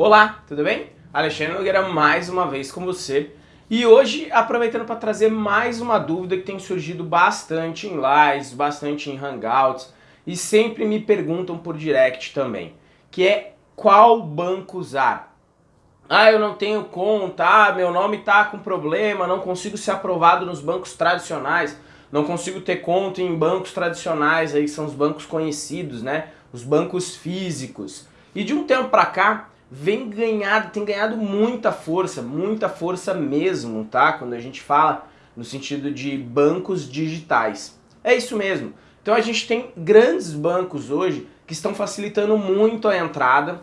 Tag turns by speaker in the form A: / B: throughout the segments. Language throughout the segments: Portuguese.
A: Olá, tudo bem? Alexandre Nogueira mais uma vez com você. E hoje, aproveitando para trazer mais uma dúvida que tem surgido bastante em lives, bastante em hangouts, e sempre me perguntam por direct também, que é qual banco usar? Ah, eu não tenho conta, ah, meu nome tá com problema, não consigo ser aprovado nos bancos tradicionais, não consigo ter conta em bancos tradicionais, aí são os bancos conhecidos, né? Os bancos físicos. E de um tempo para cá, vem ganhado, tem ganhado muita força, muita força mesmo, tá? Quando a gente fala no sentido de bancos digitais. É isso mesmo. Então a gente tem grandes bancos hoje que estão facilitando muito a entrada.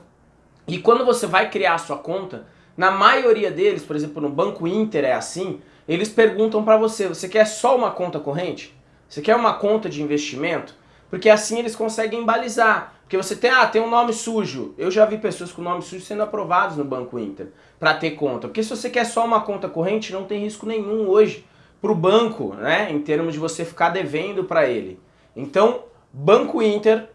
A: E quando você vai criar a sua conta, na maioria deles, por exemplo, no Banco Inter é assim, eles perguntam para você, você quer só uma conta corrente? Você quer uma conta de investimento? Porque assim eles conseguem balizar. Porque você tem, ah, tem um nome sujo. Eu já vi pessoas com nome sujo sendo aprovados no Banco Inter para ter conta. Porque se você quer só uma conta corrente, não tem risco nenhum hoje para o banco, né? Em termos de você ficar devendo para ele. Então, Banco Inter,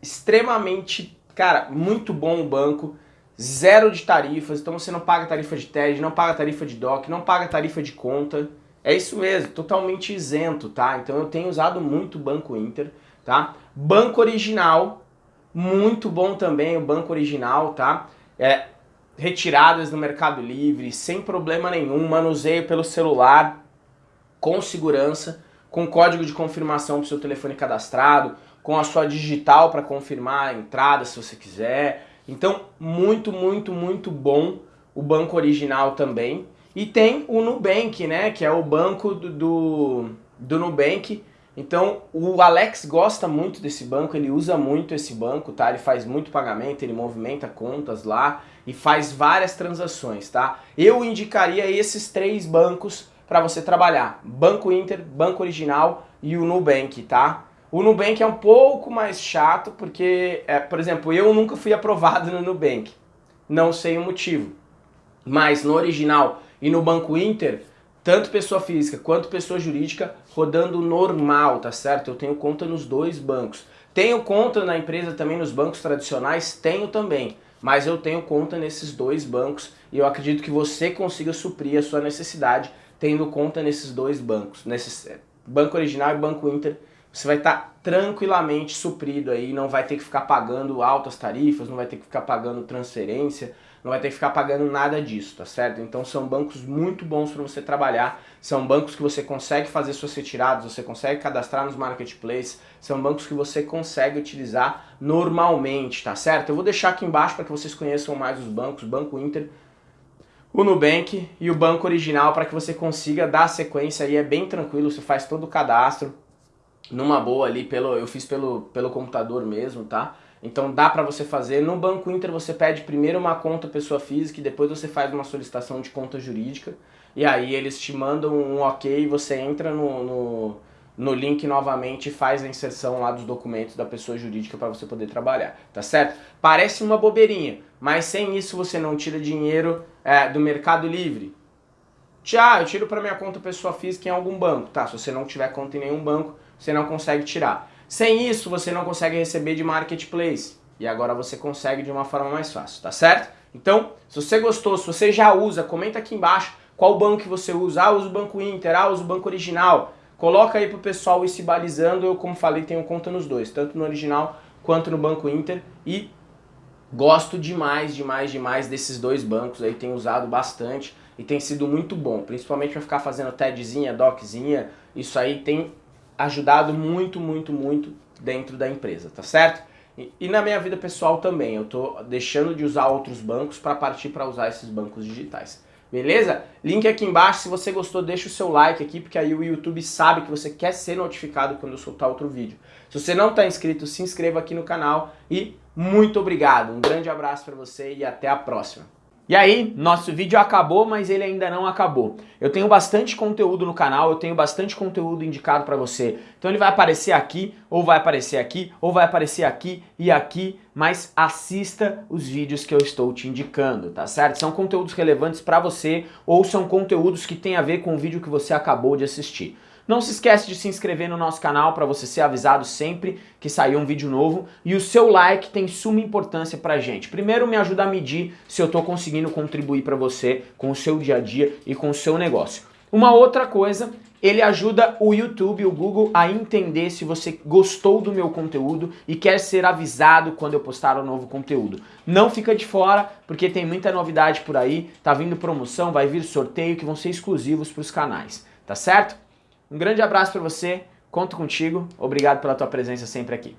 A: extremamente, cara, muito bom o banco. Zero de tarifas, então você não paga tarifa de TED, não paga tarifa de DOC, não paga tarifa de conta. É isso mesmo, totalmente isento, tá? Então eu tenho usado muito o Banco Inter, tá? Banco Original, muito bom também o banco original, tá? É, retiradas no Mercado Livre, sem problema nenhum, manuseio pelo celular, com segurança, com código de confirmação para o seu telefone cadastrado, com a sua digital para confirmar a entrada se você quiser. Então, muito, muito, muito bom o banco original também. E tem o Nubank, né, que é o banco do, do, do Nubank, então o Alex gosta muito desse banco, ele usa muito esse banco, tá? Ele faz muito pagamento, ele movimenta contas lá e faz várias transações, tá? Eu indicaria esses três bancos para você trabalhar. Banco Inter, Banco Original e o Nubank, tá? O Nubank é um pouco mais chato porque, é, por exemplo, eu nunca fui aprovado no Nubank. Não sei o motivo. Mas no Original e no Banco Inter tanto pessoa física quanto pessoa jurídica rodando normal, tá certo? Eu tenho conta nos dois bancos. Tenho conta na empresa também nos bancos tradicionais? Tenho também, mas eu tenho conta nesses dois bancos e eu acredito que você consiga suprir a sua necessidade tendo conta nesses dois bancos, nesses é, Banco Original e Banco Inter, você vai estar tá tranquilamente suprido aí, não vai ter que ficar pagando altas tarifas, não vai ter que ficar pagando transferência, não vai ter que ficar pagando nada disso, tá certo? Então são bancos muito bons para você trabalhar, são bancos que você consegue fazer suas retiradas, você consegue cadastrar nos marketplaces, são bancos que você consegue utilizar normalmente, tá certo? Eu vou deixar aqui embaixo para que vocês conheçam mais os bancos, Banco Inter, o Nubank e o banco original para que você consiga dar sequência aí, é bem tranquilo, você faz todo o cadastro numa boa ali, pelo, eu fiz pelo, pelo computador mesmo, tá? Então dá para você fazer. No Banco Inter você pede primeiro uma conta pessoa física e depois você faz uma solicitação de conta jurídica. E aí eles te mandam um ok você entra no, no, no link novamente e faz a inserção lá dos documentos da pessoa jurídica para você poder trabalhar, tá certo? Parece uma bobeirinha, mas sem isso você não tira dinheiro é, do Mercado Livre. Tchau, eu tiro para minha conta pessoa física em algum banco, tá? Se você não tiver conta em nenhum banco, você não consegue tirar. Sem isso, você não consegue receber de marketplace. E agora você consegue de uma forma mais fácil, tá certo? Então, se você gostou, se você já usa, comenta aqui embaixo qual banco que você usa. Ah, uso o Banco Inter, ah, uso o Banco Original. Coloca aí pro pessoal ir se balizando. Eu, como falei, tenho conta nos dois, tanto no Original quanto no Banco Inter. E gosto demais, demais, demais desses dois bancos aí. Tenho usado bastante e tem sido muito bom. Principalmente para ficar fazendo TEDzinha, DOCzinha. Isso aí tem ajudado muito, muito, muito dentro da empresa, tá certo? E, e na minha vida pessoal também, eu tô deixando de usar outros bancos para partir para usar esses bancos digitais. Beleza? Link aqui embaixo, se você gostou, deixa o seu like aqui, porque aí o YouTube sabe que você quer ser notificado quando eu soltar outro vídeo. Se você não está inscrito, se inscreva aqui no canal e muito obrigado. Um grande abraço para você e até a próxima. E aí, nosso vídeo acabou, mas ele ainda não acabou. Eu tenho bastante conteúdo no canal, eu tenho bastante conteúdo indicado para você. Então ele vai aparecer aqui, ou vai aparecer aqui, ou vai aparecer aqui e aqui, mas assista os vídeos que eu estou te indicando, tá certo? São conteúdos relevantes para você ou são conteúdos que têm a ver com o vídeo que você acabou de assistir.
B: Não se esquece de se inscrever no nosso canal para você ser avisado sempre que sair um vídeo novo e o seu like tem suma importância pra gente. Primeiro me ajuda a medir se eu estou conseguindo contribuir para você com o seu dia a dia e com o seu negócio. Uma outra coisa ele ajuda o YouTube, o Google, a entender se você gostou do meu conteúdo e quer ser avisado quando eu postar um novo conteúdo. Não fica de fora, porque tem muita novidade por aí, tá vindo promoção, vai vir sorteio que vão ser exclusivos para os canais, tá certo? Um grande abraço para você, conto contigo, obrigado pela tua presença sempre aqui.